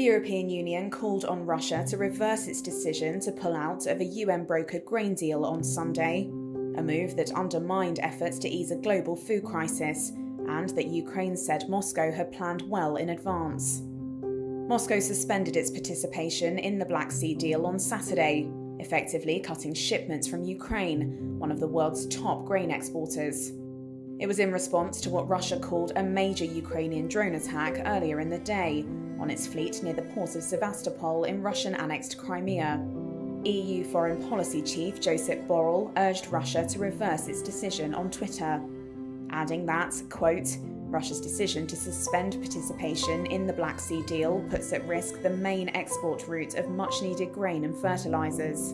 European Union called on Russia to reverse its decision to pull out of a UN brokered grain deal on Sunday, a move that undermined efforts to ease a global food crisis and that Ukraine said Moscow had planned well in advance. Moscow suspended its participation in the Black Sea deal on Saturday, effectively cutting shipments from Ukraine, one of the world's top grain exporters. It was in response to what Russia called a major Ukrainian drone attack earlier in the day on its fleet near the port of Sevastopol in Russian annexed Crimea. EU Foreign Policy Chief Josep Borrell urged Russia to reverse its decision on Twitter, adding that, quote, Russia's decision to suspend participation in the Black Sea deal puts at risk the main export route of much needed grain and fertilisers.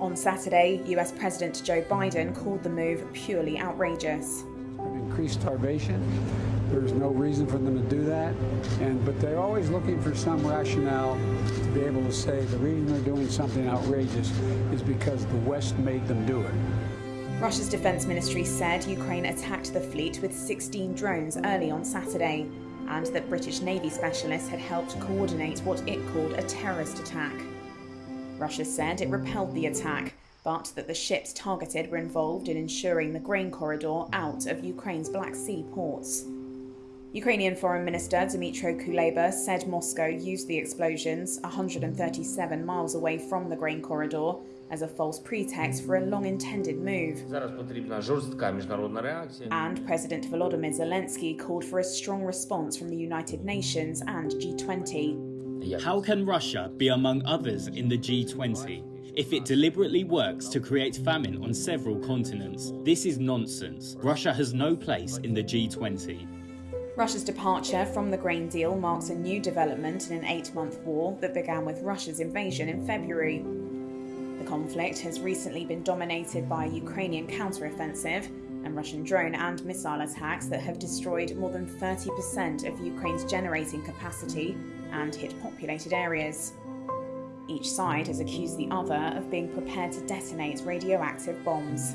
On Saturday, US President Joe Biden called the move purely outrageous. Increased starvation. There's no reason for them to do that. And but they're always looking for some rationale to be able to say the reason they're doing something outrageous is because the West made them do it. Russia's defense ministry said Ukraine attacked the fleet with 16 drones early on Saturday, and that British Navy specialists had helped coordinate what it called a terrorist attack. Russia said it repelled the attack, but that the ships targeted were involved in ensuring the grain corridor out of Ukraine's Black Sea ports. Ukrainian Foreign Minister Dmytro Kuleba said Moscow used the explosions 137 miles away from the grain corridor as a false pretext for a long intended move. And President Volodymyr Zelensky called for a strong response from the United Nations and G20. How can Russia be among others in the G20 if it deliberately works to create famine on several continents? This is nonsense. Russia has no place in the G20. Russia's departure from the grain deal marks a new development in an eight month war that began with Russia's invasion in February. The conflict has recently been dominated by a Ukrainian counteroffensive and Russian drone and missile attacks that have destroyed more than 30% of Ukraine's generating capacity and hit populated areas. Each side has accused the other of being prepared to detonate radioactive bombs.